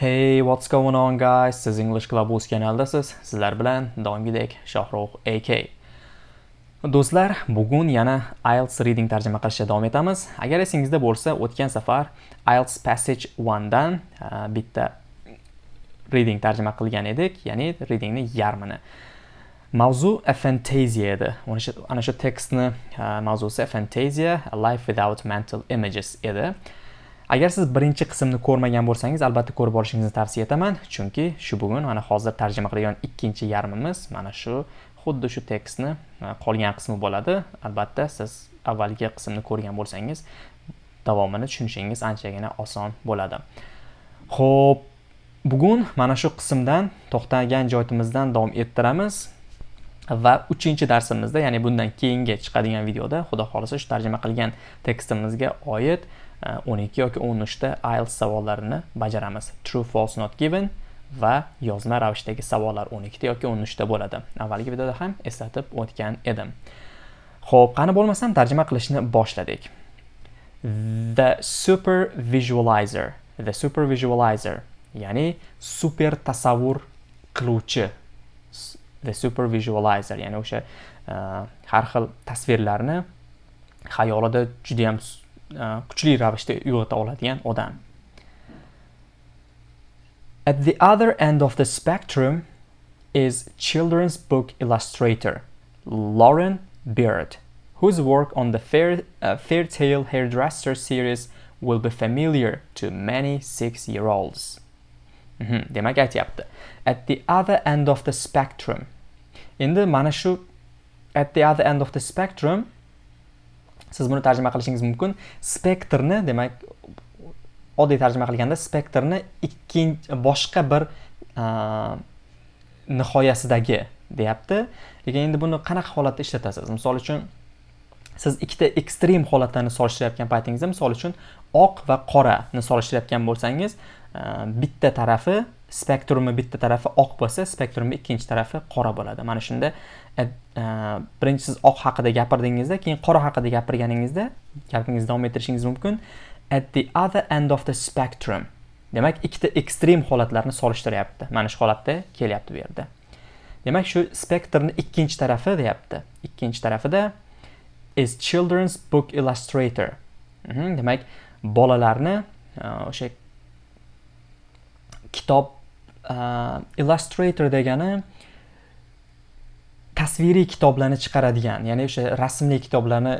Hey, what's going on guys? Siz English Club o'z kanaldasiz. Sizlar bilan doimgidek Shohruh AK. Do'stlar, bugun yana IELTS reading tarjima qilishga davom etamiz. Agar esingizda bo'lsa, o'tgan safar IELTS Passage 1 dan uh, bitta reading tarjima qilgan edik, ya'ni readingni yarmini. Mavzu aphantasia edi. Ana shu tekstni uh, mavzusi aphantasia, a life without mental images edi. Agar siz birinchi qismni ko'rmagan bo'lsangiz, albatta ko'rib olishingizni tavsiya etaman, chunki shu bugun mana hozir tarjima qilgan ikkinchi yarmimiz mana shu xuddi shu tekstni e, qolgan qismi bo'ladi. Albatta siz avvalgi qismni ko'rgan bo'lsangiz, davomini tushunishingiz anchagina oson bo'ladi. Xo'p, bugun mana shu qismdan to'xtagan joyimizdan davom ettiramiz. va 3 darsimizda ya'ni bundan keyingi chiqadigan videoda xudo xolisa shu tarjima qilgan tekstimizga oid 12 yoki 13 ta IELTS savollarini bajaramiz. True, false, not given va yozma ravishdagi savollar 12 ta yoki 13 ta bo'ladi. Avvalgi videoda ham eslatib o'tgan edim. Xo'p, qani bo'lmasam tarjima qilishni boshladik. The super visualizer, the super visualizer, ya'ni super tasavvur qiluvchi the super visualizer, ya'ni o'sha e, har xil tasvirlarni xayolida juda ham kuchli ravishda uyg'ota oladigan odam At the other end of the spectrum is children's book illustrator Lauren Beard, whose work on the Fair, uh, Hairdresser series will be familiar to many six-year-olds. Mm -hmm. Demak aytyapti. At the other end of the spectrum. Endi mana shu at the other end of the spectrum siz buni tarjima qilishingiz mumkin. Spektrni demak oddiy tarjima qilganda spektrni ikkinchi boshqa bir nihoyasidagi deyapti. Lekin endi buni qanaqa holatda ishlatasiz? Misol uchun siz ikkita ekstrem holatlarni solishtirayotgan paytingizda misol uchun oq va qorani solishtirayotgan bo'lsangiz bitta tarafi spektrumi bitta tarafi oq bo'lsa spektrumi ikkinchi tarafi qora bo'ladi. Mana shunda Э, birinchi siz oq haqida gapirdingizda keyin qora haqida gapirganingizda gapingizni davom ettirishingiz mumkin. At the other end of the spectrum. Demak ikkita ekstrem holatlarni solishtiryapti. Mana shu holatda kelyapti bu yerda. Demak shu spektrni ikkinchi tarafi deyapti. Ikkinchi tarafida is children's book illustrator. Mhm, demak bolalarni e, o'sha kitob uh, illustrator degani tasviriy kitoblarni chiqaradigan ya'ni o'sha rasmli kitoblarni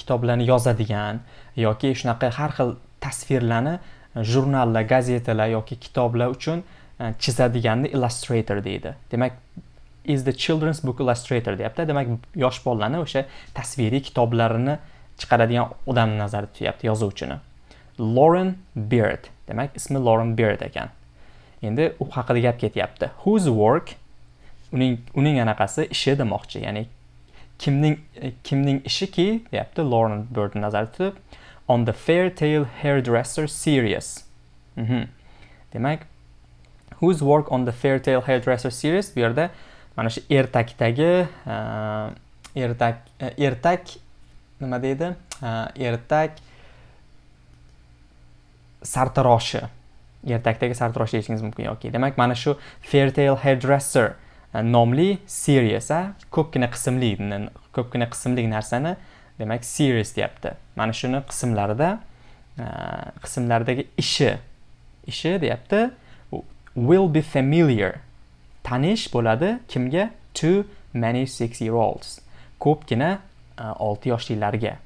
kitoblarni yozadigan yoki shunaqa har xil tasvirlarni e, jurnallar gazetalar yoki kitoblar uchun e, chizadiganni illustrator deydi. Demak is the children's book illustrator deyapti. Demak yosh bolalarni o'sha tasviriy kitoblarini chiqaradigan odamni nazarda tutyapti yozuvchini. Lauren Beard demak ismi Lauren Beard ekan. Endi u haqida gap ketyapti. Whose work uning uning anaqasi ishi demoqchi. Ya'ni kimning e, kimning ishiki deyapti Lauren Bird nazarda tutib on the Fair Tale Hairdresser series. Mm -hmm. demak whose work on the Fair Tale Hairdresser series? Bu yerda mana shu ertakdagi uh, ertak uh, ertak nima deydi? Uh, ertak sartaroshi. Ertakdagi sartarosh deyishingiz mumkin yoki demak mana shu Fairtale Hairdresser E, nomli series ko'pgina qismli ko'pgina qismli narsani demak series deyapti. Mana shuni qismlarida e, qismlardagi qismlaridagi ishi ishi deyapti. Will be familiar. Tanish bo'ladi kimga? To many six year olds ko'pgina e, olti yoshlilarga.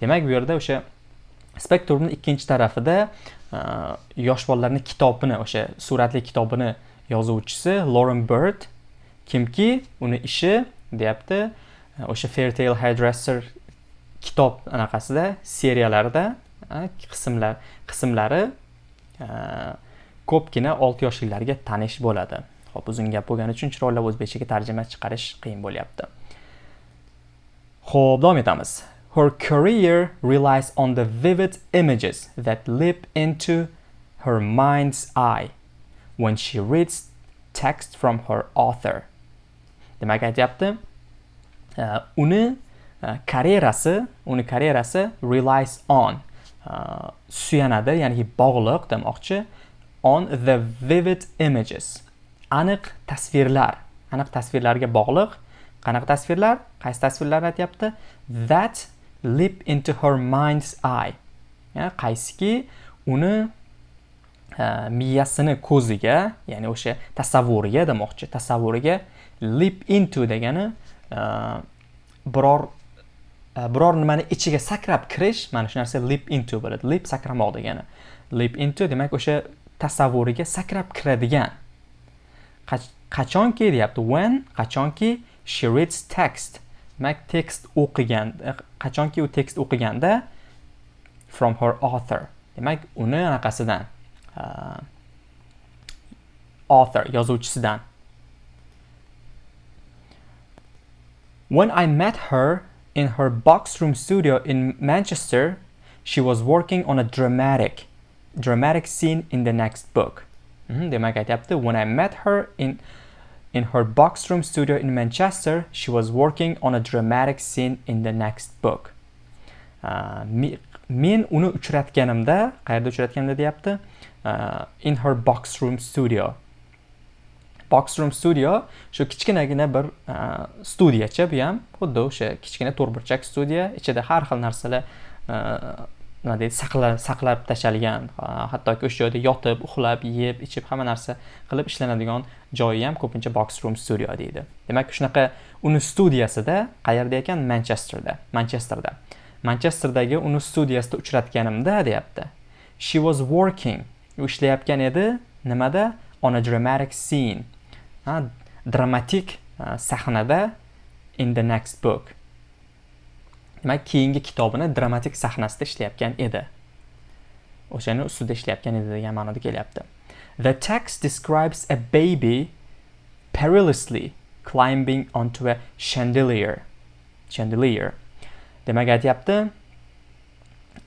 Demak bu yerda o'sha spektrumni ikkinchi tarafida e, yosh bolalarni kitobini o'sha suratli kitobini yozuvchisi Lauren Bird kimki uni ishi deyapti o'sha Fairtale Hairdresser kitob anaqasida seriyalarida e, qismlar qismlari e, ko'pgina 6 yoshlilarga tanish bo'ladi. Xo'p, uzun gap bo'lgani uchun chiroylab o'zbekchaga tarjima chiqarish qiyin bo'lyapti. Xo'p, davom etamiz. Her career relies on the vivid images that leap into her mind's eye when she reads text from her author. Demak aytyapti, uni e, karyerasi, uni karyerasi relies on. Suyanadi, ya'ni bog'liq demoqchi. On the vivid images. Aniq tasvirlar. Aniq tasvirlarga bog'liq. Qanaqa tasvirlar? Qaysi tasvirlarni aytyapti? That leap into her mind's eye. Qaysiki uni miyasini ko'ziga ya'ni o'sha tasavvuriga demoqchi tasavvuriga leap into degani biror biror nimani ichiga sakrab kirish mana shu narsa leap into bo'ladi. Leap sakramoq degani. Leap into demak o'sha tasavvuriga sakrab kiradigan. Qachonki deyapti? When qachonki she reads text. Demak tekst o'qigan qachonki u tekst o'qiganda from her author. Demak uni anaqasidan. Author yozuvchisidan when i met her in her box room studio in manchester she was working on a dramatic dramatic scene in the next book. Demak aytyapti when i met her in in her box room studio in manchester she was working on a dramatic scene in the next book. Uh, men uni uchratganimda qayerda uchratganimda deyapti uh, in her box room studio. Box room studio shu kichkinagina bir uh, studiyacha bu ham xuddi o'sha kichkina to'rtburchak studiya ichida har xil narsalar uh, nima deydi saqlab saqlab tashlangan uh, hattoki o'sha joyda yotib uxlab yeb ichib hamma narsa qilib ishlanadigan joyi ham ko'pincha box room studio deydi. Demak shunaqa uni studiyasida qayerda ekan? Manchesterda manchesterda. Manchesterdagi uni studiyasida uchratganimda deyapti. She was working. U ishlayotgan edi nimada? On a dramatic scene. Ha, dramatik sahnada in the next book. Demak keyingi kitobini dramatik sahnasida ishlayotgan edi. O'shani ustida ishlayotgan edi degan ma'noda kelyapti. The text describes a baby perilously climbing onto a chandelier. Chandelier. Demak aytyapti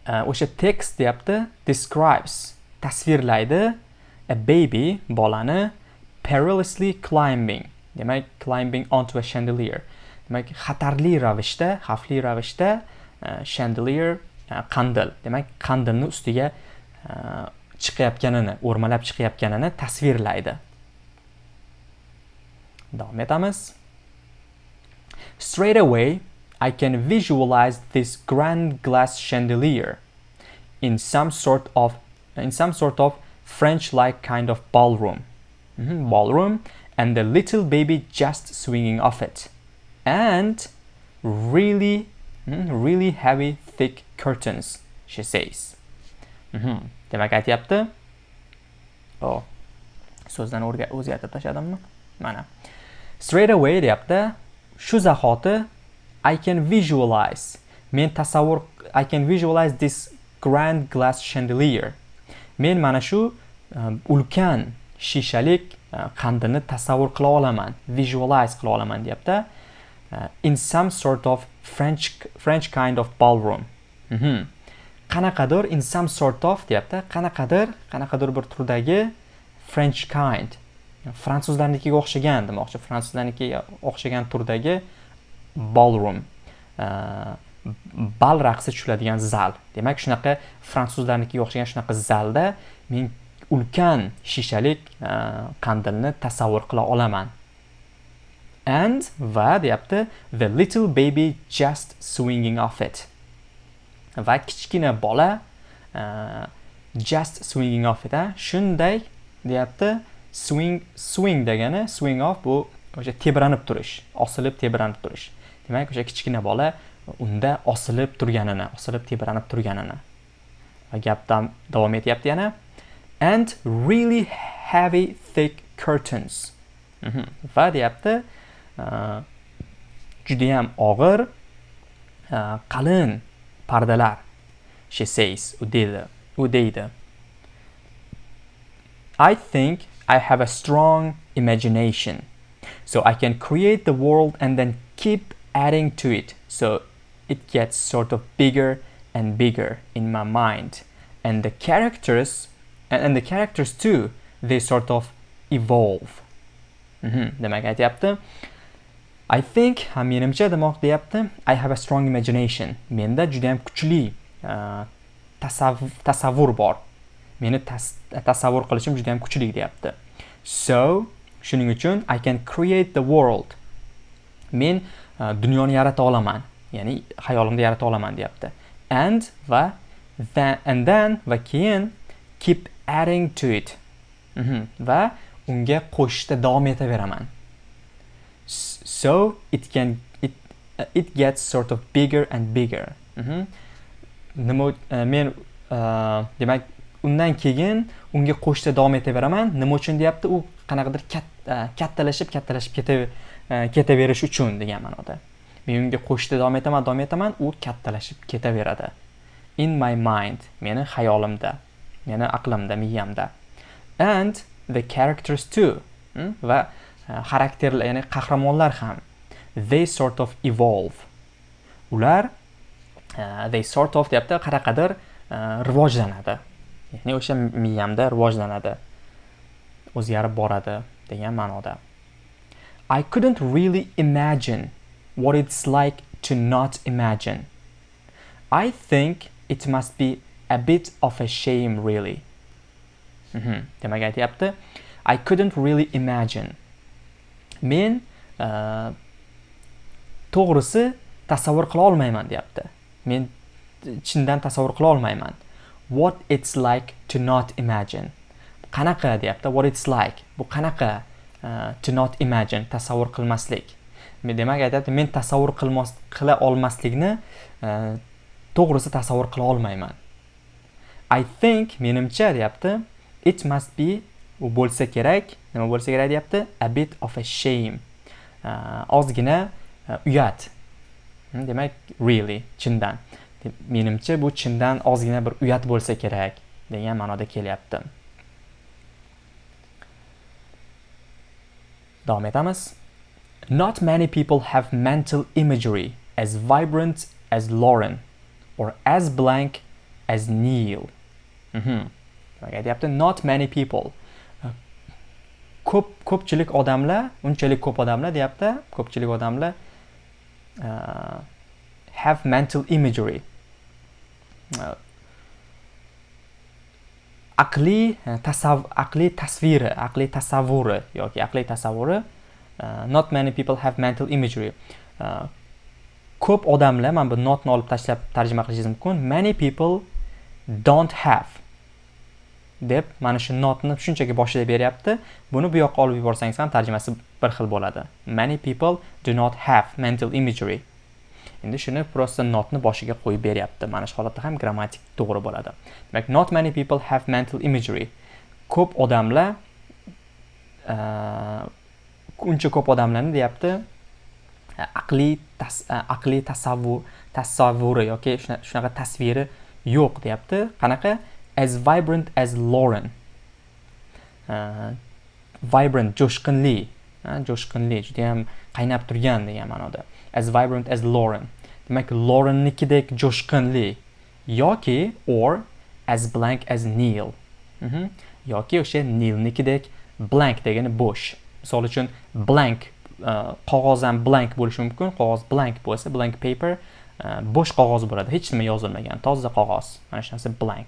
e, o'sha tekst deyapti describes tasvirlaydi a baby bolani perilously climbing. Demak climbing onto a chandelier. Demak xatarli ravishda xavfli ravishda e, chandelier e, qandil. Demak qandilni ustiga chiqayotganini o'rmalab chiqayotganini tasvirlaydi. Davom etamiz. Straight away I can visualize this grand glass chandelier in some sort of in some sort of French-like kind of ballroom mm -hmm, ballroom and the little baby just swinging off it and really, mm, really heavy, thick curtains, she says. Mm -hmm. Demak aytyapti. Oh, so'zdan o'zgartirib tashladimmi? Mana. Straight away deyapti. Shu zahoti I can visualize. Men tasavvur I can visualize this grand glass chandelier. Men mana shu um, ulkan shishalik uh, qandini tasavvur qila olaman, visualize qila olaman deyapti. Uh, in some sort of French French kind of ballroom. Mm qanaqadir in some sort of deyapti qanaqadir qanaqadir bir turdagi French kind fransuzlarnikiga o'xshagan demoqchi fransuzlarnikiga o'xshagan turdagi ballroom e, bal raqsi tushiladigan zal. Demak shunaqa fransuzlarnikiga o'xshagan shunaqa zalda men ulkan shishalik e, qandilni tasavvur qila olaman. And va deyapti the little baby just swinging off it. Va kichkina bola uh, just swinging off it shunday deyapti swing swing degani swing off bu o'sha tebranib turish osilib tebranib turish. Demak o'sha kichkina bola unda osilib turganini osilib tebranib turganini. Va gapdan davom etyapti yana. And really heavy thick curtains. Mhm. Va deyapti judayam og'ir qalin pardalar. She says u deydi u deydi. I think I have a strong imagination. So I can create the world and then keep adding to it so it gets sort of bigger and bigger in my mind. And the characters and, the characters too they sort of evolve. Mm -hmm. demak aytyapti I think menimcha demoq deyapti I have a strong imagination. Menda juda ham kuchli uh, tasavvur bor. Meni e, tasavvur qilishim juda ham kuchli deyapti so shuning uchun i can create the world. Men dunyoni yarata olaman ya'ni xayolimda yarata olaman deyapti. And va then, and then va keyin keep adding to it. Mm -hmm. va unga qo'shishda davom etaveraman. So it can it, uh, it gets sort of bigger and bigger. Mm -hmm. nima uh, e, men uh, demak undan keyin unga qo'shishda davom etaveraman. Nima uchun deyapti? U qanaqadir e, kattalashib kattalashib ketaverish uchun degan ma'noda. Men unga qo'shishda davom etaman davom etaman u kattalashib ketaveradi. In my mind meni xayolimda meni aqlimda miyamda. And the characters too hmm? va e, xarakterlar ya'ni qahramonlar ham they sort of evolve. Ular e, they sort of deyapti qanaqadir e, rivojlanadi. Ya'ni o'sha miyamda rivojlanadi. O'zgarib boradi degan ma'noda. I couldn't really imagine what it's like to not imagine. I think it must be a bit of a shame really. Mm -hmm. demak aytyapti I couldn't really imagine. Men uh, to'g'risi tasavvur qila olmayman deyapti. Men chindan tasavvur qila olmayman. what it's like to not imagine qanaqa deyapti what it's like bu qanaqa Uh, to not imagine tasavvur qilmaslik. Demak aytyapti men tasavvur qilmas qila olmaslikni uh, to'g'risi tasavvur qila olmayman. I think menimcha deyapti it must be u bo'lsa kerak nima bo'lsa kerak deyapti a bit of a shame. Uh, ozgina uyat. Hmm, demak really chindan. Menimcha bu chindan ozgina bir uyat bo'lsa kerak degan ma'noda kelyapti. Davom etamiz not many people have mental imagery as vibrant as Lauren or as blank as Neil. Mm -hmm. aytyapti not many people. Ko'p ko'pchilik odamlar unchalik ko'p odamlar deyapti ko'pchilik odamlar uh, have mental imagery aqliy eh, tasav aqliy tasviri aqliy tasavvuri yoki aqliy tasavvuri eh, not many people have mental imagery. Eh, ko'p odamlar mana bu notni olib tashlab tarjima qilishingiz mumkin many people don't have. Deb mana shu notni shunchaki boshida beryapti. Buni bu yoqqa olib yuborsangiz ham tarjimasi bir xil bo'ladi. Many people do not have mental imagery. Endi shuni просто notni boshiga qo'yib beryapti. Mana shu holatda ham grammatik to'g'ri bo'ladi. Demak not many people have mental imagery. Ko'p odamlar uncha ko'p odamlarni deyapti e, aqliy tas, e, aqliy tasavvur tasavvuri yoki shunaqa tasviri yo'q deyapti. Qanaqa? As vibrant as Lauren. Uh, vibrant jo'shqinli. Jo'shqinli judayam qaynab turgan degan ma'noda. As vibrant as Lauren. Demak, Laurennikidek jo'shqinli yoki or as blank as Neil. Mm -hmm. yoki o'sha Neilnikidek blank degani bo'sh. Misol uchun blank uh, ham blank bo'lishi mumkin. Qog'oz blank bo'lsa, blank paper e, uh, bo'sh qog'oz bo'ladi. Hech nima yozilmagan, toza qog'oz. Mana shu narsa blank.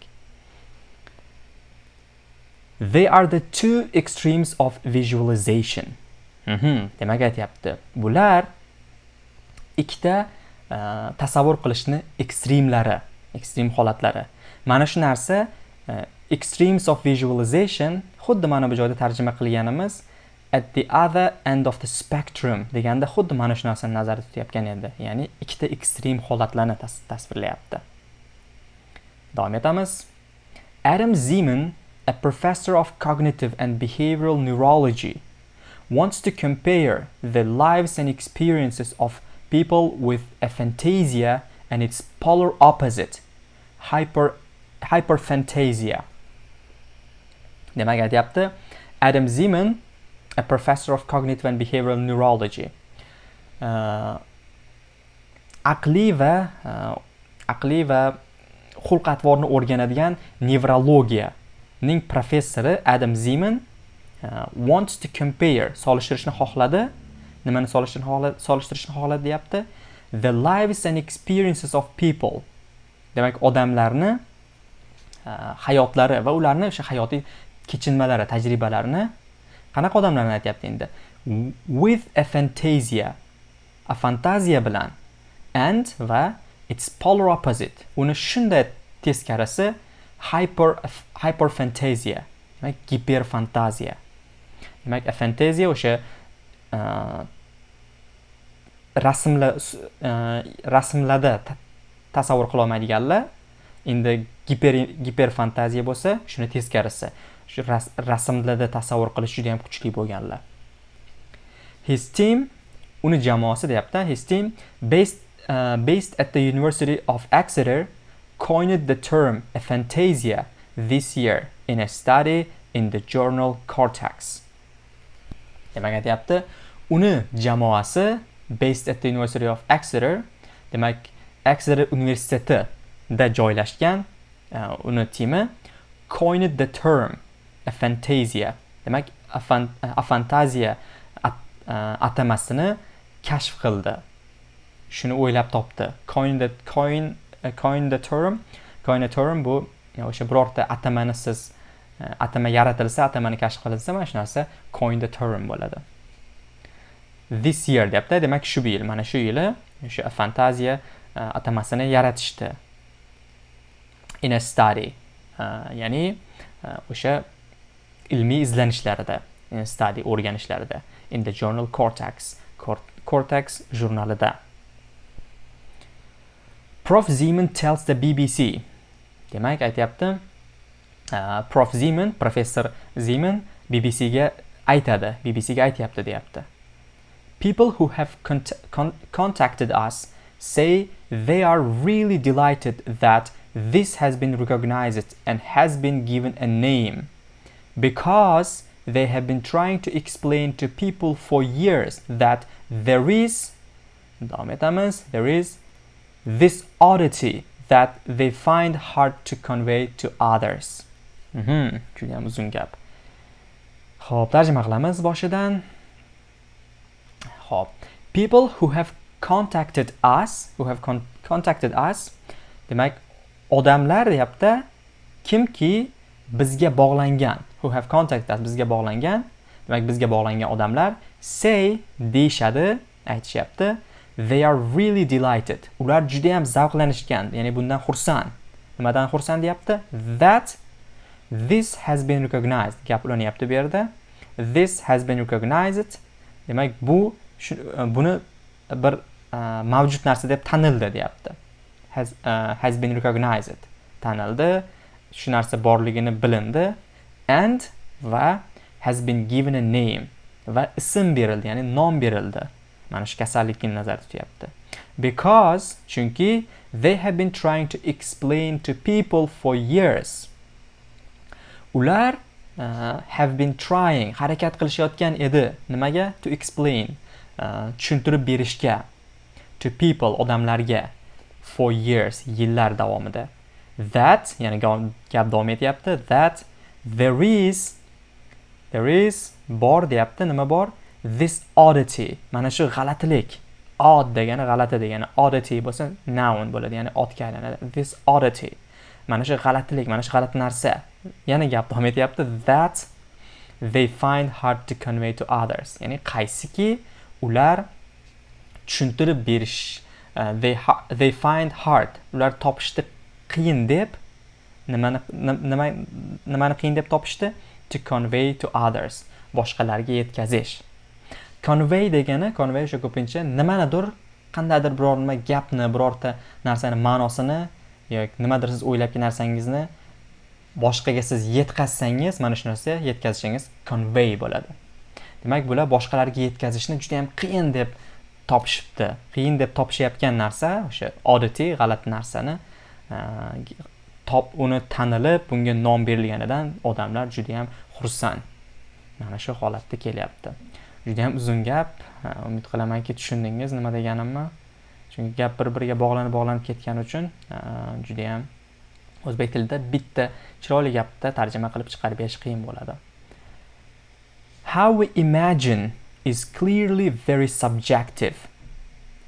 They are the two extremes of visualization. Mm -hmm. Demak aytyapti. Bular ikkita e, tasavvur qilishni ekstremlari ekstrem holatlari. Mana shu narsa e, extremes of visualization xuddi mana bu joyda tarjima qilganimiz at the other end of the spectrum deganda xuddi mana shu narsani nazarda tutayotgan edi. Ya'ni ikkita ekstrem holatlarni tasvirlayapti. Davom etamiz. Adam zeman a professor of cognitive and behavioral neurology wants to compare the lives and experiences of people with aphantasia and its polar opposite, hyper, hyperphantasia. demak aytyapti. Adam zeman a professor of cognitive and behavioral neurology. Uh, aqliy va uh, aqliy va xulq atvorni o'rganadigan nevrologiyaning professori adam zeman uh, wants to compare solishtirishni xohladi. Nimani solishtirishni xohladi solishtirishni xohladi deyapti the lives and experiences of people. Demak odamlarni uh, hayotlari va ularni o'sha hayotiy kechinmalari tajribalarini qanaqa odamlarni aytyapti endi? With a fantasia a fantaziya bilan and va its polar opposite. Uni shunday teskarisi hyper hyper fantasia demak giper fantaziya demak a fantaziya o'sha rasmla rasmlarda tasavvur qilolmaydiganlar endi giper giperfantaziya bo'lsa shuni teskarisi shu rasmlarda tasavvur qilish juda ham kuchli bo'lganlar his team uni jamoasi deyapti his team based uh, based at the university of exeter coined the term a fantasia this year in a study in the journal cortex. demak aytyapti uni jamoasi based at the university of exeter demak exeter universitetida joylashgan uh, uni timi coined the term a fantasia demak a, fan, e, fantaziya at, uh, atamasini kashf qildi. Shuni o'ylab topdi. Coin the coin uh, coin the term coin the term bu o'sha birorta atamani siz atama yaratilsa atamani kashf qilinsa mana shu narsa coin the term bo'ladi. This year deyapti. Demak shu yil mana shu yili o'sha fantaziya uh, atamasini yaratishdi. In a study uh, ya'ni uh, o'sha uh, ilmiy izlanishlarida study o'rganishlarida in the journal cortex cortex jurnalida. Prof. Zeman tells the bbc demak aytyapti uh, prof. Zeman professor zeman bbcga aytadi bbcga aytyapti deyapti. People who have cont con contacted us say they are really delighted that this has been recognized and has been given a name because they have been trying to explain to people for years that there is there is this oddity that they find hard to convey to others. Juda uzun gap ho'p tarjima qilamiz boshidan ho'p. People who have contacted us who have con contacted us demak odamlar deyapti kimki bizga bog'langan who have contacted us bizga bog'langan demak bizga bog'langan odamlar say deyishadi aytishyapti. They are really delighted. Ular juda ham zavqlanishgan ya'ni bundan xursand. Nimadan xursand deyapti? That this has been recognized. Gap ulanyapti bu yerda. This has been recognized. Demak bu E, buni bir e, mavjud narsa deb tanildi deyapti. Has, e, has been recognized. Tanildi. Shu narsa borligini bilindi. And va has been given a name va ism berildi ya'ni nom berildi. Mana shu kasallikni nazarda tutyapti. Because chunki they have been trying to explain to people for years. Ular uh, have been trying harakat qilishayotgan edi. Nimaga? To explain. uh, Uh, tushuntirib berishga to people odamlarga for years yillar davomida. That ya'ni gap davom etyapti. That there is there is bor deyapti. Nima bor? This oddity. Mana shu g'alatilik. Odd degani g'alati degani. Oddity bo'lsa noun bo'ladi ya'ni otga aylanadi. This oddity. Mana shu g'alatilik mana shu g'alati narsa. Yana gap davom etyapti. That they find hard to convey to others. Ya'ni qaysiki ular tushuntirib berish uh, they, they find hard ular topishda qiyin deb nimani nima nimani qiyin deb topishdi? To convey to others boshqalarga yetkazish. Convey degani convey o'sha ko'pincha nimanidir qandaydir biror nima gapni birorta narsani ma'nosini yoki nimadir siz o'ylabki narsangizni boshqaga siz yetkazsangiz mana shu narsa yetkazishingiz convey bo'ladi. Demak bular boshqalarga yetkazishni juda yam qiyin deb topishibdi. Qiyin deb topishayotgan narsa o'sha odatiy g'alati narsani e, top uni tanilib bunga nom berilganidan odamlar juda yam xursand. Mana shu holatda kelyapti. Juda yam uzun gap. E, umid qilamanki tushundingiz nima deganimni. Chunki gap bir biriga bog'lanib bog'lanib ketgani uchun e, judayam o'zbek tilida bitta chiroyli gapda tarjima qilib chiqarib berish qiyin bo'ladi. How we imagine is clearly very subjective.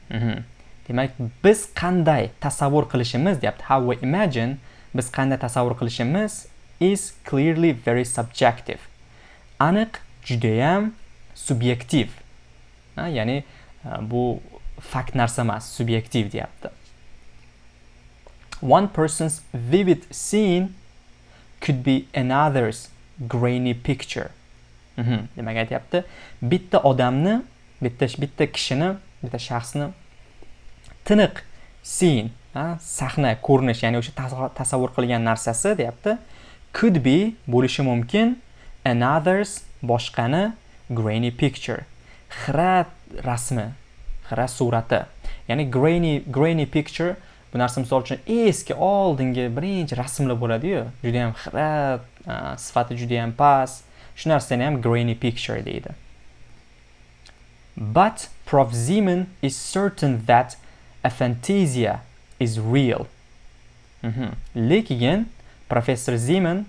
Mm -hmm. demak biz qanday tasavvur qilishimiz deyapti. How we imagine biz qanday tasavvur qilishimiz is clearly very subjective. Aniq judayam subyektiv ya'ni bu fakt narsa emas subyektiv deyapti. One person's vivid scene could be another's grainy picture. Mhm. demak aytyapti. Bitta odamni bitta bitta kishini bitta shaxsni tiniq sin sahna ko'rinish ya'ni o'sha tasavvur qilgan narsasi deyapti. Could be bo'lishi mumkin another's boshqani grainy picture xira rasmi xira surati. Ya'ni grainy grainy picture bu narsa misol uchun eski oldingi birinchi rasmlar bo'ladiyu. Judayam xira sifati judayam past ham grainy picture deydi but prof. Zeman is certain that aphantasia is real. Mm -hmm. lekin professor zeman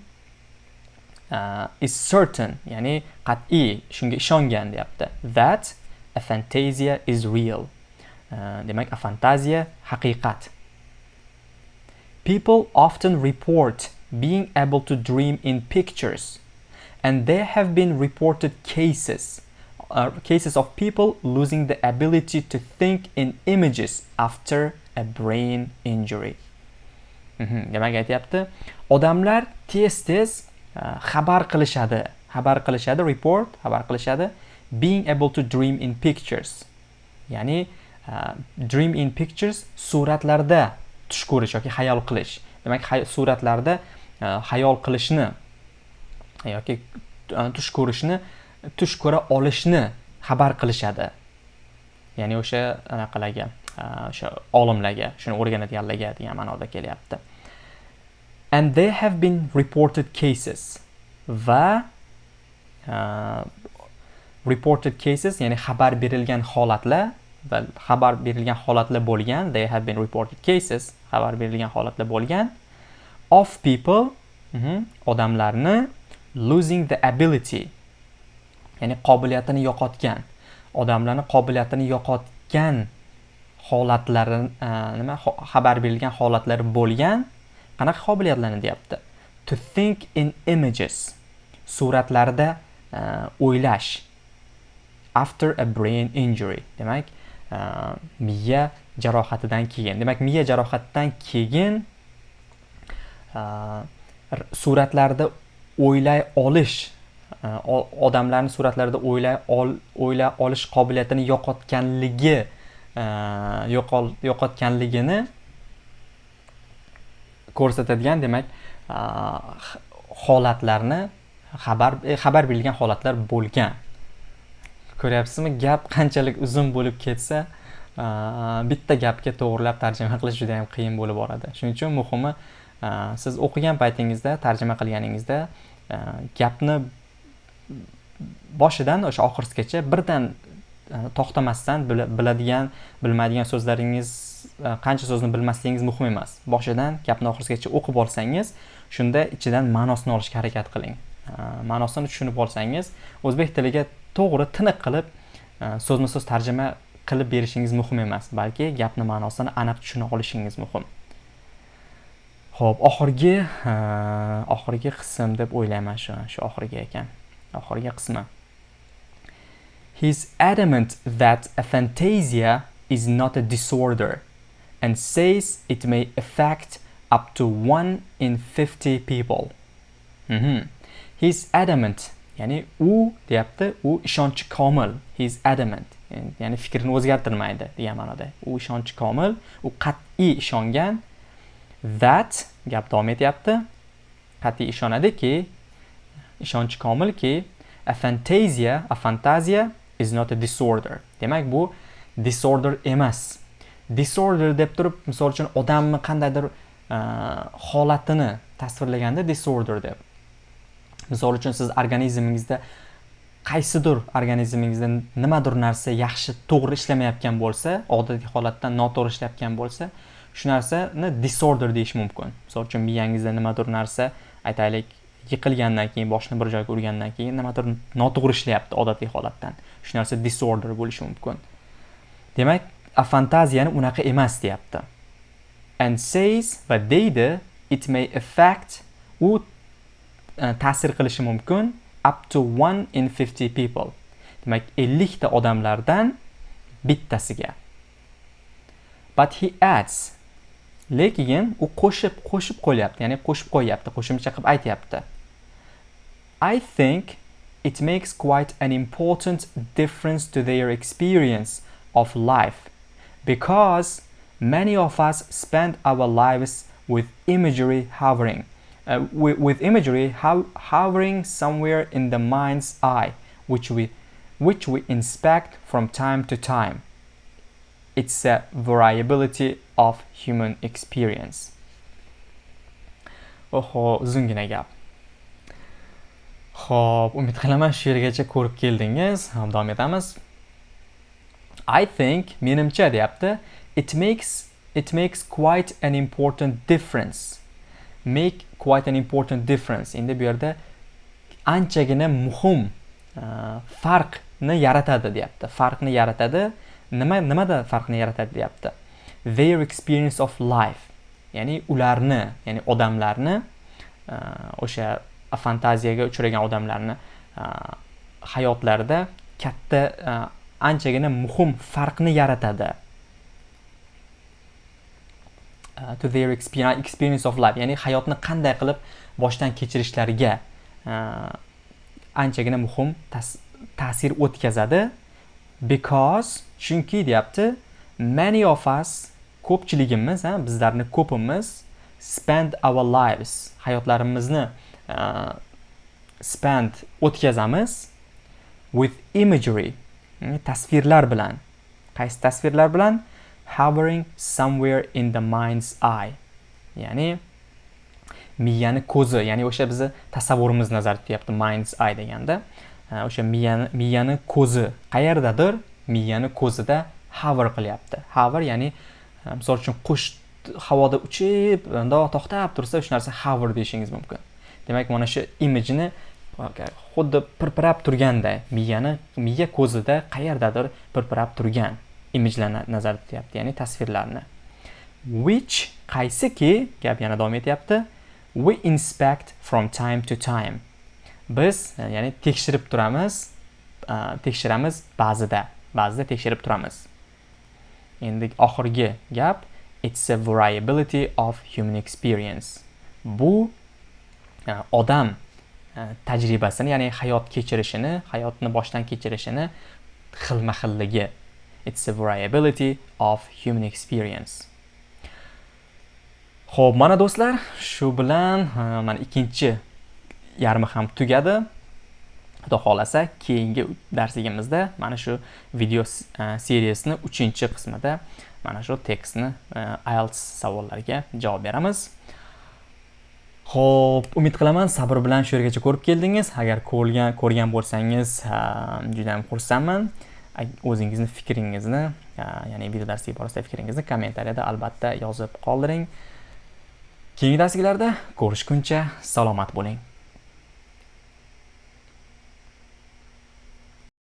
uh, is certain ya'ni qat'iy shunga ishongan deyapti that a fantasia is real. Uh, demak a fantaziya haqiqat. People often report being able to dream in pictures and there have been reported cases uh, cases of people losing the ability to think in images after a brain injury. Mhm, Demak aytyapti? Odamlar tez tez uh, xabar qilishadi xabar qilishadi report xabar qilishadi being able to dream in pictures. Ya'ni uh, dream in pictures suratlarda tush ko'rish yoki hayol qilish. Demak suratlarda uh, hayol qilishni yoki e, tush ko'rishni tush ko'ra olishni xabar qilishadi. Ya'ni o'sha anaqalarga e, o'sha olimlarga shuni o'rganadiganlarga degan ma'noda kelyapti. And there have been reported cases va uh, reported cases ya'ni xabar berilgan holatlar va xabar berilgan holatlar bo'lgan they have been reported cases xabar berilgan holatlar bo'lgan of people mm -hmm, odamlarni losing the ability ya'ni qobiliyatini yo'qotgan odamlarni qobiliyatini yo'qotgan holatlari e, nima xabar berilgan holatlari bo'lgan qanaqa qobiliyatlarni deyapti? To think in images suratlarda e, o'ylash after a brain injury demak e, miya jarohatidan keyin demak miya jarohatidan keyin suratlarda o'ylay olish e, odamlarni suratlarida o'ylay o'ylay olish qobiliyatini yo'qotganligi e, yo'qotganligini ko'rsatadigan demak e, holatlarni xabar xabar berilgan holatlar bo'lgan. Ko'ryapsizmi? Gap qanchalik uzun bo'lib ketsa bitta gapga to'g'irlab tarjima qilish juda yam qiyin bo'lib boradi. Shuning uchun muhimi Э, siz o'qigan paytingizda tarjima qilganingizda э, gapni boshidan o'sha oxirigacha birdan э, to'xtamasdan biladigan bilmaydigan so'zlaringiz e, qancha so'zni bilmasligingiz muhim emas. Boshidan gapni oxirigacha o'qib olsangiz shunda ichidan ma'nosini olishga harakat qiling. E, ma'nosini tushunib olsangiz o'zbek tiliga to'g'ri tiniq qilib e, so'zma so'z tarjima qilib berishingiz muhim emas balki gapni ma'nosini aniq tushuna olishingiz muhim. Ho'p oxirgi oxirgi qism deb o'ylayman shu shu oxirgi ekan oxirgi qismi He's adamant that aphantasia is not a disorder and says it may affect up to 1 in 50 people. Mm -hmm. He's adamant, ya'ni u deyapti, u ishonchi komil. He's adamant, ya'ni fikrini o'zgartirmaydi degan ma'noda. U ishonchi komil, u qat'iy ishongan that gap davom etyapti. Qat'iy ishonadiki, ishonchi komilki, a fantasia, a fantasia is not a disorder. Demak, bu disorder emas. Disorder deb turib, misol uchun odamni qandaydir e, holatini tasvirlaganda disorder deb. Misol uchun siz organizmingizda qaysidir organizmingizda nimadir narsa yaxshi to'g'ri ishlamayotgan bo'lsa, odatiy holatdan noto'g'ri ishlayotgan bo'lsa, shu narsani disorder deyish mumkin. Misol uchun miyangizda nimadir narsa, aytaylik, yiqilgandan keyin boshni bir joyga urgandan keyin nimadir noto'g'ri ishlayapti odatiy holatdan. Shu narsa disorder bo'lishi mumkin. Demak afantaziyani unaqa emas deyapti. And says va deydi it may affect u e, ta'sir qilishi mumkin up to 1 in 50 people. Demak 50 ta odamlardan bittasiga. But he adds lekin u qo'shib qo'shib qo'yyapti ya'ni qo'shib qo'yyapti qo'shimcha qilib aytyapti. I think it makes quite an important difference to their experience of life because many of us spend our lives with imagery hovering uh, with, with, imagery ho hovering somewhere in the mind's eye which we which we inspect from time to time. It's a variability of human experience oho uzungina gap Xo'p, umid qilaman shu yergacha ko'rib keldingiz. Davom etamiz. I think menimcha deyapti. It makes it makes quite an important difference. Make quite an important difference. Endi bu yerda anchagina muhim uh, farqni yaratadi deyapti. Farqni yaratadi. Nima nimada farqni yaratadi deyapti. Their experience of life. Ya'ni ularni, ya'ni odamlarni e, o'sha fantaziyaga uchragan odamlarni e, hayotlarida katta e, anchagina muhim farqni yaratadi. To their experience of life. Ya'ni hayotni qanday qilib boshdan kechirishlariga anchagina muhim ta'sir o'tkazadi. Because chunki deyapti many of us ko'pchiligimiz ha bizlarni ko'pimiz spend our lives hayotlarimizni uh, spend o'tkazamiz with imagery hmm, tasvirlar bilan. Qaysi tasvirlar bilan? Hovering somewhere in the mind's eye. Ya'ni miyani ko'zi ya'ni o'sha bizni tasavvurimiz nazarda tutyapti mind's eye deganda. O'sha miyani miyani ko'zi qayerdadir? Miyani ko'zida hover qilyapti. Hover ya'ni misol uchun qush havoda uchib mundoq to'xtab tursa shu narsa hover deyishingiz mumkin. Demak mana shu imijni xuddi pirpirab turganday miyani miya ko'zida qayerdadir pirpirab turgan imijlarni nazarda tutyapti ya'ni tasvirlarni. Which qaysiki gap yana davom etyapti. We inspect from time to time. Biz ya'ni tekshirib turamiz tekshiramiz ba'zida ba'zida tekshirib turamiz. Endi oxirgi gap it's a variability of human experience. Bu e, odam e, tajribasini ya'ni hayot kechirishini hayotni boshdan kechirishini xilma xilligi it's a variability of human experience. Xo'p, mana do'stlar, shu bilan e, mana ikkinchi yarmi ham tugadi. Xudo xolasa, keyingi darsligimizda mana shu video e, seriyasini 3-qismida mana shu tekstni e, IELTS savollariga javob beramiz. Xo'p, umid qilaman sabr bilan shu yergacha ko'rib keldingiz. Agar ko'rgan ko'rgan bo'lsangiz, e, juda ham xursandman. O'zingizni fikringizni, ya'ni video darsi borasida fikringizni kommentariyada albatta yozib qoldiring. Keyingi darsliklarda ko'rishguncha salomat bo'ling.